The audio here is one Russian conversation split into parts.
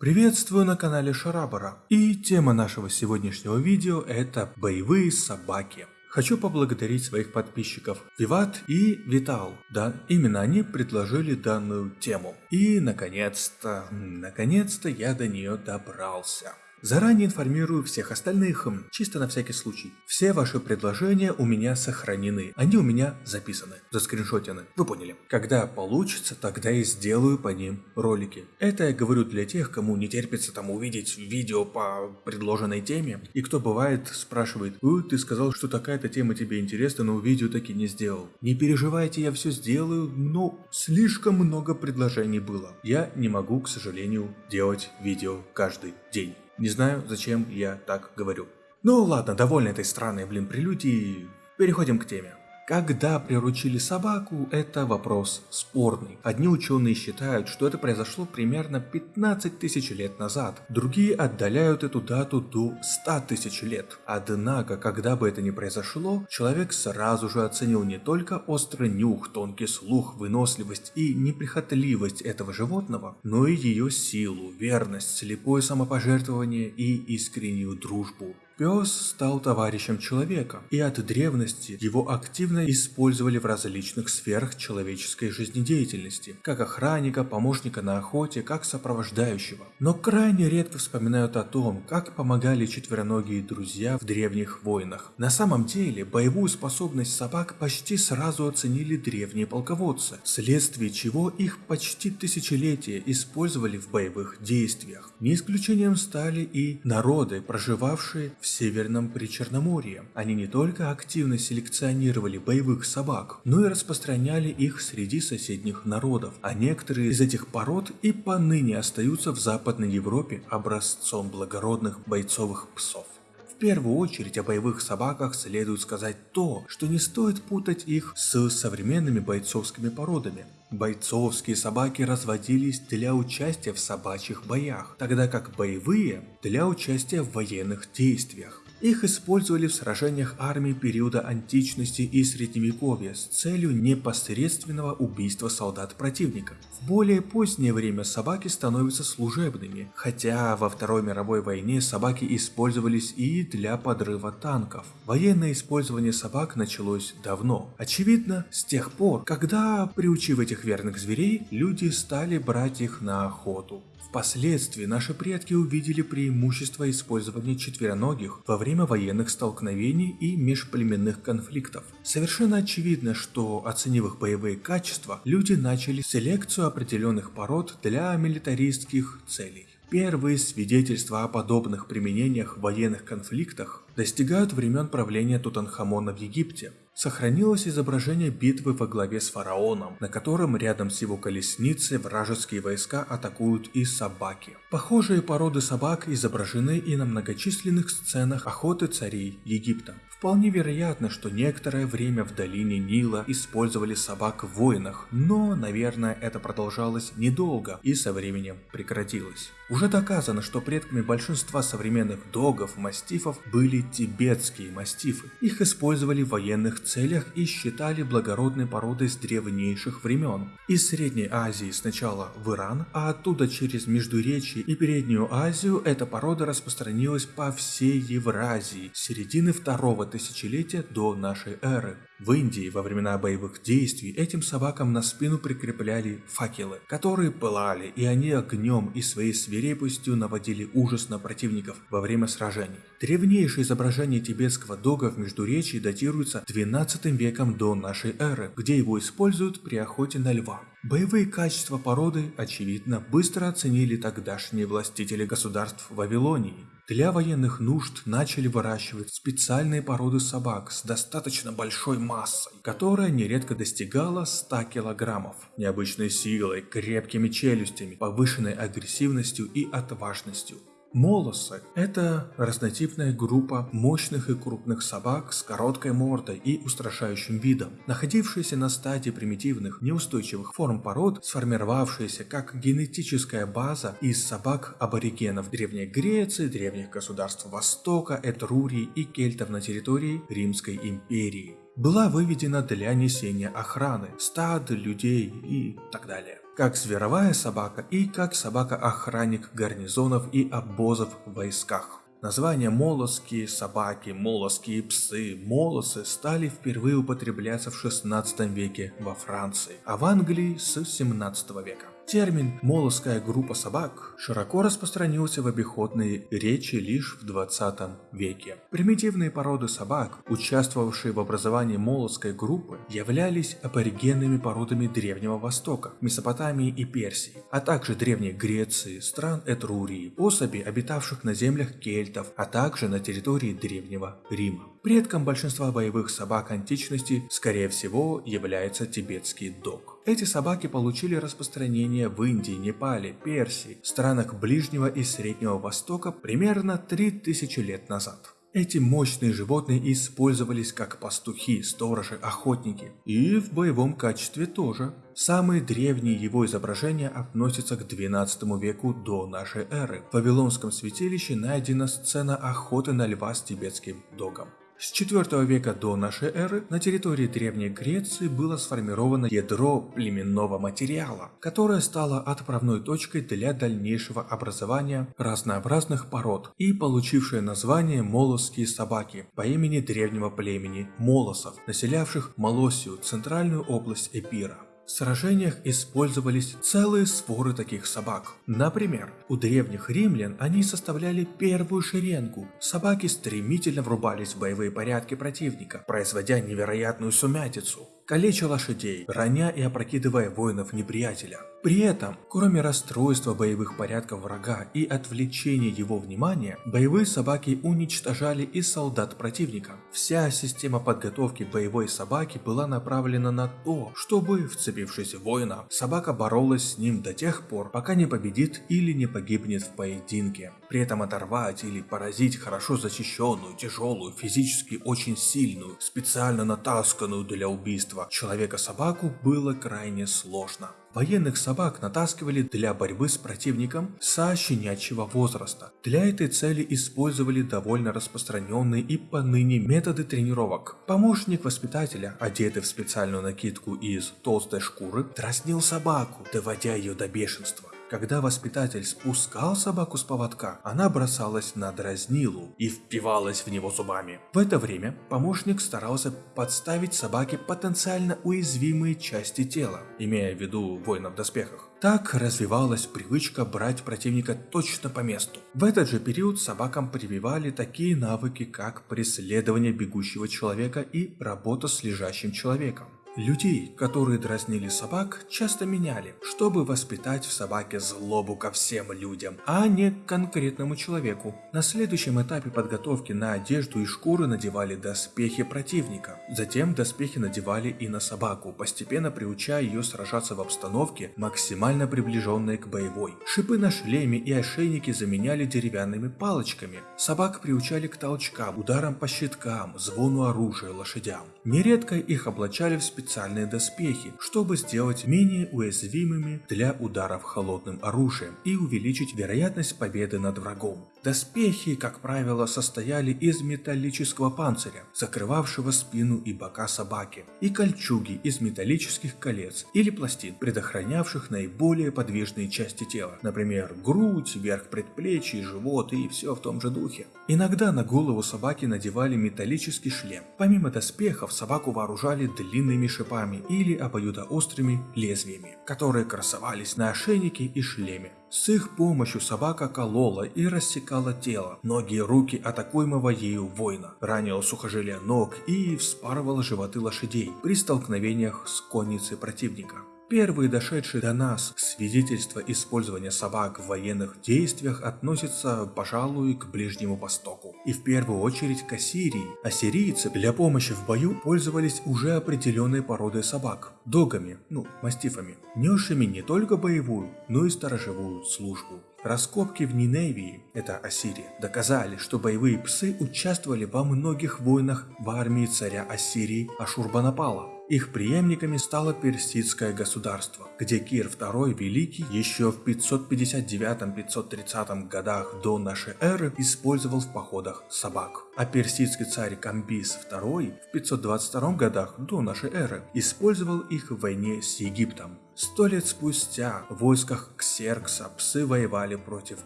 Приветствую на канале Шарабара. И тема нашего сегодняшнего видео это боевые собаки. Хочу поблагодарить своих подписчиков Виват и Витал. Да, именно они предложили данную тему. И наконец-то, наконец-то я до нее добрался. Заранее информирую всех остальных, чисто на всякий случай. Все ваши предложения у меня сохранены, они у меня записаны, заскриншотены, вы поняли. Когда получится, тогда и сделаю по ним ролики. Это я говорю для тех, кому не терпится там увидеть видео по предложенной теме, и кто бывает спрашивает, «Ой, ты сказал, что такая-то тема тебе интересна, но видео таки не сделал». Не переживайте, я все сделаю, но слишком много предложений было. Я не могу, к сожалению, делать видео каждый день. Не знаю, зачем я так говорю. Ну ладно, довольно этой странной, блин, прелюдии. Переходим к теме. Когда приручили собаку, это вопрос спорный. Одни ученые считают, что это произошло примерно 15 тысяч лет назад, другие отдаляют эту дату до 100 тысяч лет. Однако, когда бы это ни произошло, человек сразу же оценил не только острый нюх, тонкий слух, выносливость и неприхотливость этого животного, но и ее силу, верность, слепое самопожертвование и искреннюю дружбу. Пес стал товарищем человека, и от древности его активно использовали в различных сферах человеческой жизнедеятельности, как охранника, помощника на охоте, как сопровождающего. Но крайне редко вспоминают о том, как помогали четвероногие друзья в древних войнах. На самом деле, боевую способность собак почти сразу оценили древние полководцы, вследствие чего их почти тысячелетия использовали в боевых действиях. Не исключением стали и народы, проживавшие в Северном Причерноморье. Они не только активно селекционировали боевых собак, но и распространяли их среди соседних народов, а некоторые из этих пород и поныне остаются в Западной Европе образцом благородных бойцовых псов. В первую очередь о боевых собаках следует сказать то, что не стоит путать их с современными бойцовскими породами. Бойцовские собаки разводились для участия в собачьих боях, тогда как боевые – для участия в военных действиях. Их использовали в сражениях армии периода античности и средневековья с целью непосредственного убийства солдат противника. В более позднее время собаки становятся служебными, хотя во Второй мировой войне собаки использовались и для подрыва танков. Военное использование собак началось давно. Очевидно, с тех пор, когда, приучив этих верных зверей, люди стали брать их на охоту. Впоследствии наши предки увидели преимущество использования четвероногих во время военных столкновений и межплеменных конфликтов. Совершенно очевидно, что оценив их боевые качества, люди начали селекцию определенных пород для милитаристских целей. Первые свидетельства о подобных применениях в военных конфликтах достигают времен правления Тутанхамона в Египте. Сохранилось изображение битвы во главе с фараоном, на котором рядом с его колесницей вражеские войска атакуют и собаки. Похожие породы собак изображены и на многочисленных сценах охоты царей Египта. Вполне вероятно, что некоторое время в долине Нила использовали собак в войнах, но, наверное, это продолжалось недолго и со временем прекратилось. Уже доказано, что предками большинства современных догов, мастифов были тибетские мастифы. Их использовали в военных целях и считали благородной породой с древнейших времен. Из Средней Азии сначала в Иран, а оттуда через Междуречье и Переднюю Азию эта порода распространилась по всей Евразии с середины второго тысячелетия до нашей эры. В Индии во времена боевых действий этим собакам на спину прикрепляли факелы, которые пылали, и они огнем и своей свирепостью наводили ужас на противников во время сражений. Древнейшее изображение тибетского дога в Междуречии датируется 12 веком до нашей эры, где его используют при охоте на льва. Боевые качества породы, очевидно, быстро оценили тогдашние властители государств Вавилонии. Для военных нужд начали выращивать специальные породы собак с достаточно большой массой, которая нередко достигала 100 килограммов, необычной силой, крепкими челюстями, повышенной агрессивностью и отважностью. Молосы – это разнотипная группа мощных и крупных собак с короткой мордой и устрашающим видом, находившиеся на стадии примитивных, неустойчивых форм пород, сформировавшиеся как генетическая база из собак аборигенов Древней Греции, древних государств Востока, Этрурии и кельтов на территории Римской империи. была выведена для несения охраны, стад, людей и так далее. Как зверовая собака и как собака-охранник гарнизонов и обозов в войсках. Названия молоские собаки, молоские псы, молосы стали впервые употребляться в 16 веке во Франции, а в Англии с 17 века. Термин «молоская группа собак» широко распространился в обиходной речи лишь в 20 веке. Примитивные породы собак, участвовавшие в образовании молоской группы, являлись аборигенными породами Древнего Востока, Месопотамии и Персии, а также Древней Греции, стран Этрурии, особи, обитавших на землях кельтов, а также на территории Древнего Рима. Предком большинства боевых собак античности, скорее всего, является тибетский дог. Эти собаки получили распространение в Индии, Непале, Персии, странах Ближнего и Среднего Востока примерно 3000 лет назад. Эти мощные животные использовались как пастухи, сторожи, охотники. И в боевом качестве тоже. Самые древние его изображения относятся к 12 веку до нашей эры. В Вавилонском святилище найдена сцена охоты на льва с тибетским догом. С IV века до нашей эры на территории Древней Греции было сформировано ядро племенного материала, которое стало отправной точкой для дальнейшего образования разнообразных пород и получившее название молосские собаки по имени древнего племени молосов, населявших Молосию, центральную область Эпира. В сражениях использовались целые своры таких собак. Например, у древних римлян они составляли первую шеренгу. Собаки стремительно врубались в боевые порядки противника, производя невероятную сумятицу калеча лошадей, роня и опрокидывая воинов неприятеля. При этом, кроме расстройства боевых порядков врага и отвлечения его внимания, боевые собаки уничтожали и солдат противника. Вся система подготовки боевой собаки была направлена на то, чтобы, вцепившись в воина, собака боролась с ним до тех пор, пока не победит или не погибнет в поединке. При этом оторвать или поразить хорошо защищенную, тяжелую, физически очень сильную, специально натасканную для убийства убийства человека-собаку было крайне сложно. Военных собак натаскивали для борьбы с противником со щенячьего возраста. Для этой цели использовали довольно распространенные и поныне методы тренировок. Помощник воспитателя, одетый в специальную накидку из толстой шкуры, дразнил собаку, доводя ее до бешенства. Когда воспитатель спускал собаку с поводка, она бросалась на дразнилу и впивалась в него зубами. В это время помощник старался подставить собаке потенциально уязвимые части тела, имея в виду воина в доспехах. Так развивалась привычка брать противника точно по месту. В этот же период собакам прививали такие навыки, как преследование бегущего человека и работа с лежащим человеком. Людей, которые дразнили собак, часто меняли, чтобы воспитать в собаке злобу ко всем людям, а не к конкретному человеку. На следующем этапе подготовки на одежду и шкуры надевали доспехи противника. Затем доспехи надевали и на собаку, постепенно приучая ее сражаться в обстановке, максимально приближенной к боевой. Шипы на шлеме и ошейники заменяли деревянными палочками. Собак приучали к толчкам, ударам по щиткам, звону оружия, лошадям. Нередко их облачали в специальные специальные доспехи, чтобы сделать менее уязвимыми для ударов холодным оружием и увеличить вероятность победы над врагом. Доспехи, как правило, состояли из металлического панциря, закрывавшего спину и бока собаки, и кольчуги из металлических колец или пластин, предохранявших наиболее подвижные части тела, например, грудь, верх предплечий, живот и все в том же духе. Иногда на голову собаки надевали металлический шлем. Помимо доспехов, собаку вооружали длинными шипами или обоюдоострыми лезвиями, которые красовались на ошейнике и шлеме. С их помощью собака колола и рассекала тело, ноги и руки атакуемого ею воина, ранила сухожилия ног и вспарывала животы лошадей при столкновениях с конницей противника. Первые дошедшие до нас свидетельства использования собак в военных действиях относятся, пожалуй, к Ближнему Востоку. И в первую очередь к Ассирии. Ассирийцы для помощи в бою пользовались уже определенной породой собак – догами, ну, мастифами, несшими не только боевую, но и сторожевую службу. Раскопки в Ниневии, это Ассирия, доказали, что боевые псы участвовали во многих войнах в армии царя Ассирии Ашурбанапала. Их преемниками стало персидское государство, где Кир II Великий еще в 559-530 годах до нашей эры использовал в походах собак. А персидский царь Камбис II в 522 годах до нашей эры использовал их в войне с Египтом. Сто лет спустя в войсках Ксеркса псы воевали против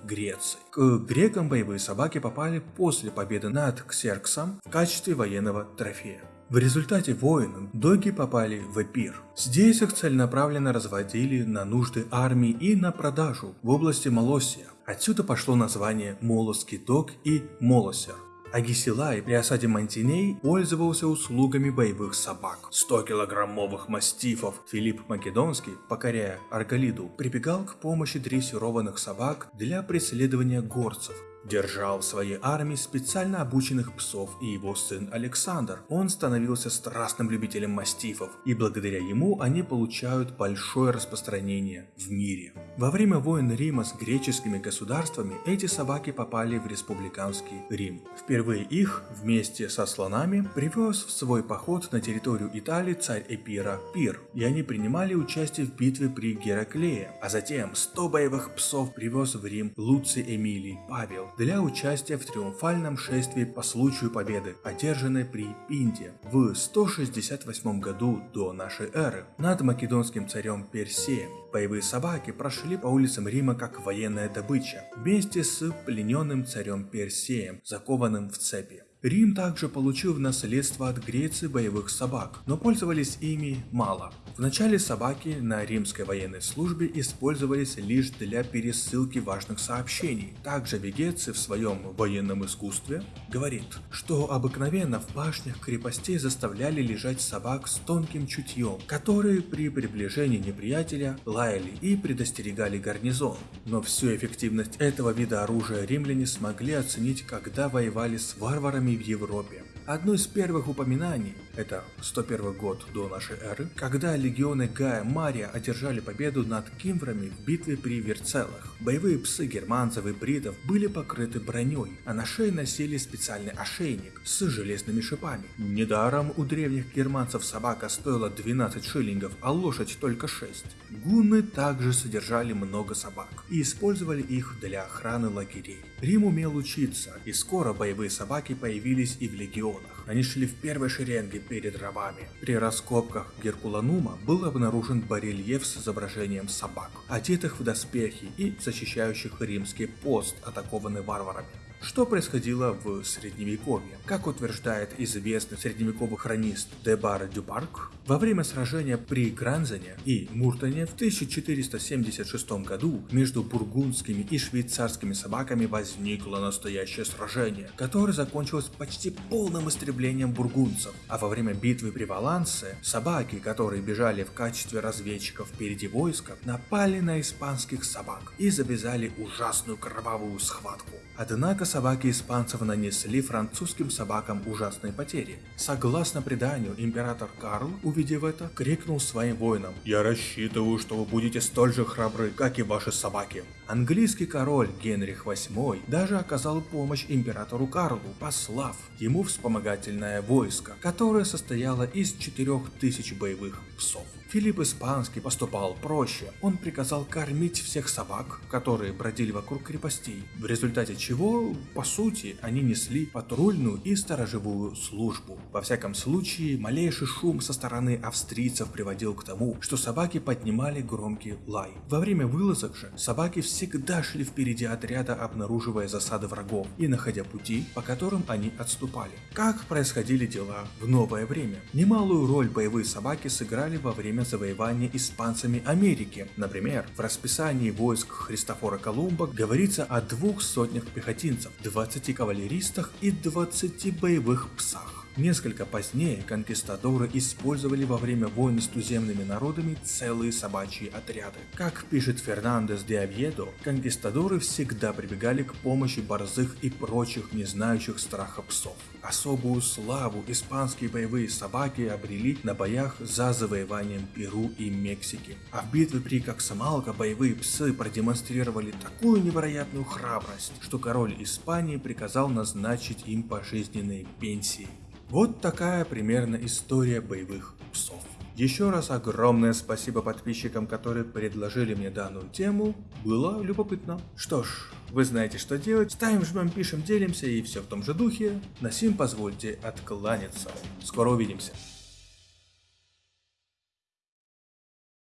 Греции. К грекам боевые собаки попали после победы над Ксерксом в качестве военного трофея. В результате войн доги попали в Эпир. Здесь их целенаправленно разводили на нужды армии и на продажу в области Молосия. Отсюда пошло название Молоский дог и Молосер. Агисилай при осаде Мантиней пользовался услугами боевых собак. 100-килограммовых мастифов Филипп Македонский, покоряя Арголиду, прибегал к помощи дрессированных собак для преследования горцев, держал в своей армии специально обученных псов и его сын Александр. Он становился страстным любителем мастифов, и благодаря ему они получают большое распространение в мире. Во время войн Рима с греческими государствами эти собаки попали в республиканский Рим. Впервые их вместе со слонами привез в свой поход на территорию Италии царь Эпира Пир, и они принимали участие в битве при Гераклее, а затем 100 боевых псов привез в Рим Луций Эмилий Павел, для участия в триумфальном шествии по случаю победы, одержанной при Пинде в 168 году до нашей эры над македонским царем Персеем. Боевые собаки прошли по улицам Рима как военная добыча, вместе с плененным царем Персеем, закованным в цепи. Рим также получил в наследство от Греции боевых собак, но пользовались ими мало. Вначале собаки на римской военной службе использовались лишь для пересылки важных сообщений. Также Вегеций в своем военном искусстве говорит, что обыкновенно в башнях крепостей заставляли лежать собак с тонким чутьем, которые при приближении неприятеля лаяли и предостерегали гарнизон. Но всю эффективность этого вида оружия римляне смогли оценить, когда воевали с варварами в Европе. Одно из первых упоминаний, это 101 год до нашей эры, когда легионы Гая Мария одержали победу над кимврами в битве при Верцелах. Боевые псы германцев и бритов были покрыты броней, а на шее носили специальный ошейник с железными шипами. Недаром у древних германцев собака стоила 12 шиллингов, а лошадь только 6. Гунны также содержали много собак и использовали их для охраны лагерей. Рим умел учиться, и скоро боевые собаки появились и в легионах легионах. Они шли в первой шеренге перед рабами. При раскопках Геркуланума был обнаружен барельеф с изображением собак, одетых в доспехи и защищающих римский пост, атакованный варварами. Что происходило в Средневековье? Как утверждает известный средневековый хронист Дебар Дюпарк, во время сражения при Гранзене и Муртоне в 1476 году между бургундскими и швейцарскими собаками возникло настоящее сражение, которое закончилось почти полным истреблением бургундцев, а во время битвы при Валансе собаки, которые бежали в качестве разведчиков впереди войска, напали на испанских собак и завязали ужасную кровавую схватку. Однако собаки испанцев нанесли французским собакам ужасные потери. Согласно преданию, император Карл, увидев это, крикнул своим воинам «Я рассчитываю, что вы будете столь же храбры, как и ваши собаки». Английский король Генрих VIII даже оказал помощь императору Карлу, послав ему вспомогательное войско, которое состояло из 4000 боевых псов. Филипп Испанский поступал проще, он приказал кормить всех собак, которые бродили вокруг крепостей, в результате чего, по сути, они несли патрульную и сторожевую службу. Во всяком случае, малейший шум со стороны австрийцев приводил к тому, что собаки поднимали громкий лай. Во время вылазок же собаки всегда шли впереди отряда, обнаруживая засады врагов и находя пути, по которым они отступали. Как происходили дела в новое время? Немалую роль боевые собаки сыграли во время завоевания испанцами Америки. Например, в расписании войск Христофора Колумба говорится о двух сотнях пехотинцев, 20 кавалеристах и 20 боевых псах. Несколько позднее конкистадоры использовали во время войны с туземными народами целые собачьи отряды. Как пишет Фернандес де Авьедо, конкистадоры всегда прибегали к помощи борзых и прочих не знающих страха псов. Особую славу испанские боевые собаки обрели на боях за завоеванием Перу и Мексики. А в битве при Коксамалко боевые псы продемонстрировали такую невероятную храбрость, что король Испании приказал назначить им пожизненные пенсии. Вот такая примерно история боевых псов. Еще раз огромное спасибо подписчикам, которые предложили мне данную тему. Было любопытно. Что ж, вы знаете, что делать. Ставим, жмем, пишем, делимся и все в том же духе. На сим позвольте откланяться. Скоро увидимся.